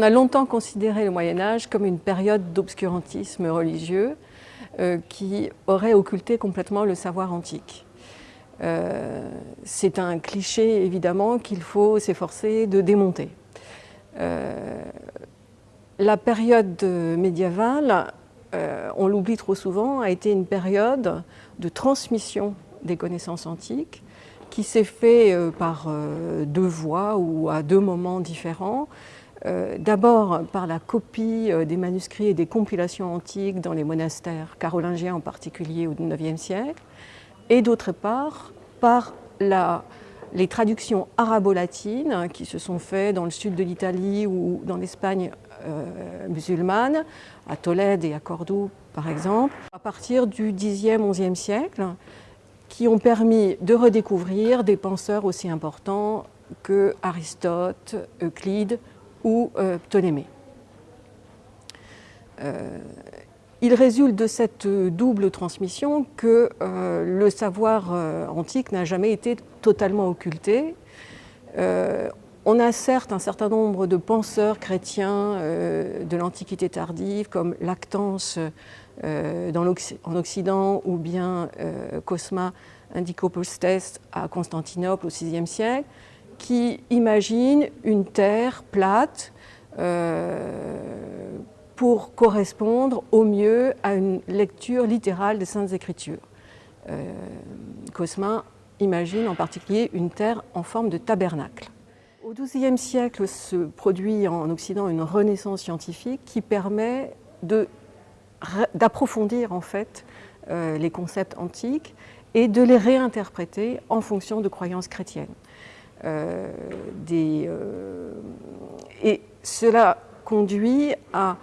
On a longtemps considéré le Moyen Âge comme une période d'obscurantisme religieux euh, qui aurait occulté complètement le savoir antique. Euh, c'est un cliché évidemment qu'il faut s'efforcer de démonter. Euh, la période médiévale, on l'oublie trop souvent, a été une période de transmission des connaissances antiques qui s'est fait par deux voies ou à deux moments différents. D'abord par la copie des manuscrits et des compilations antiques dans les monastères carolingiens en particulier au IXe siècle, et d'autre part par les traductions arabo-latines qui se sont faites dans le sud de l'Italie ou dans l'Espagne euh, musulmane, à Tolède et à Cordoue par exemple, à partir du Xe, XIe siècle, qui ont permis de redécouvrir des penseurs aussi importants que Aristote, Euclide ou euh, Ptolémée. Euh, il résulte de cette double transmission que euh, le savoir antique n'a jamais été totalement occulté. On a certes un certain nombre de penseurs chrétiens de l'Antiquité tardive, comme Lactance en Occident ou bien Cosma Indicopolstes à Constantinople au VIe siècle, qui imaginent une terre plate pour correspondre au mieux à une lecture littérale des Saintes Écritures. Euh, Cosma imagine en particulier une terre en forme de tabernacle. Au XIIe siècle se produit en Occident une renaissance scientifique qui permet d'approfondir en fait euh, les concepts antiques et de les réinterpréter en fonction de croyances chrétiennes. Euh, et cela conduit à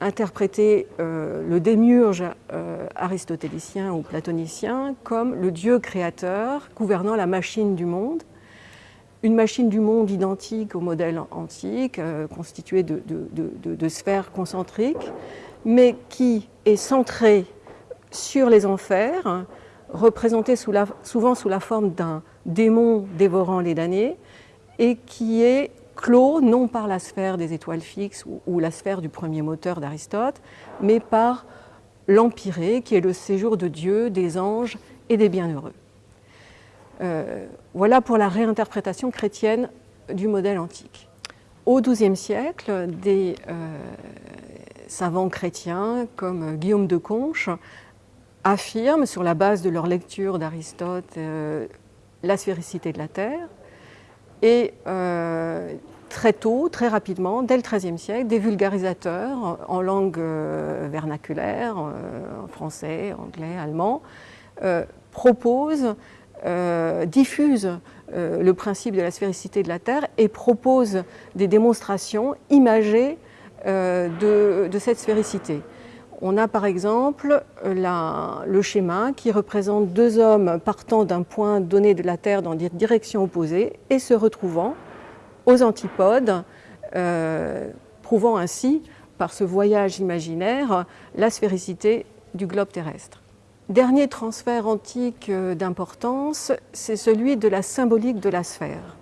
interpréter euh, le démiurge euh, aristotélicien ou platonicien comme le Dieu créateur gouvernant la machine du monde, une machine du monde identique au modèle antique, euh, constituée de, sphères concentriques, mais qui est centrée sur les enfers, représentée souvent sous la forme d'un démon dévorant les damnés, et qui est clos non par la sphère des étoiles fixes ou, la sphère du premier moteur d'Aristote, mais par l'empyrée, qui est le séjour de Dieu, des anges et des bienheureux. Euh, voilà pour la réinterprétation chrétienne du modèle antique. Au XIIe siècle, des euh, savants chrétiens comme Guillaume de Conches affirment, sur la base de leur lecture d'Aristote, euh, la sphéricité de la Terre, et euh, très tôt, très rapidement, dès le XIIIe siècle, des vulgarisateurs en langue euh, vernaculaire, euh, en français, anglais, allemand, proposent, diffusent le principe de la sphéricité de la Terre et proposent des démonstrations imagées de, cette sphéricité. On a par exemple le schéma qui représente deux hommes partant d'un point donné de la Terre dans des directions opposées et se retrouvant aux antipodes, euh, prouvant ainsi par ce voyage imaginaire la sphéricité du globe terrestre. Dernier transfert antique euh, d'importance, c'est celui de la symbolique de la sphère,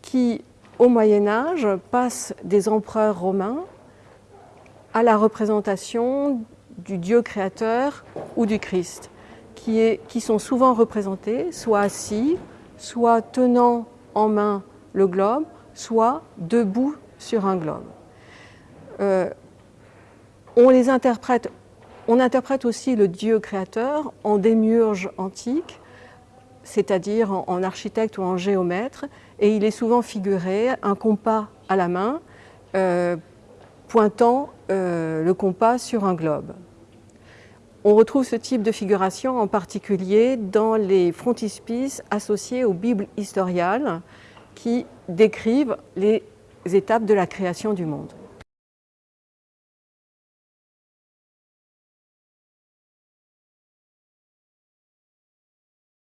qui au Moyen Âge passe des empereurs romains à la représentation du Dieu créateur ou du Christ, qui, sont souvent représentés soit assis, soit tenant en main le globe, soit debout sur un globe. Euh, on les interprète, on interprète aussi le Dieu créateur en démiurge antique, c'est-à-dire en, architecte ou en géomètre, et il est souvent figuré un compas à la main, euh, pointant euh, le compas sur un globe. On retrouve ce type de figuration en particulier dans les frontispices associés aux Bibles historiales qui décrivent les étapes de la création du monde.